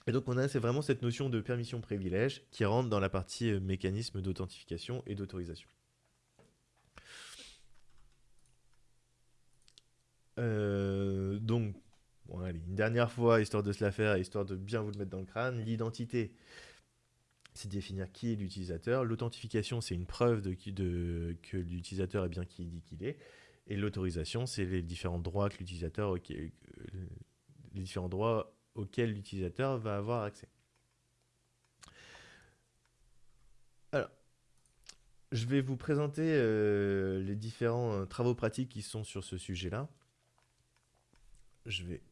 Et donc, on a vraiment cette notion de permission privilège qui rentre dans la partie euh, mécanisme d'authentification et d'autorisation. Euh, donc, une dernière fois, histoire de se la faire, histoire de bien vous le mettre dans le crâne, l'identité c'est définir qui est l'utilisateur. L'authentification, c'est une preuve que l'utilisateur est bien qui dit qu'il est. Et l'autorisation, c'est les différents droits droits auxquels l'utilisateur va avoir accès. Alors, je vais vous présenter euh, les différents euh, travaux pratiques qui sont sur ce sujet-là. Je vais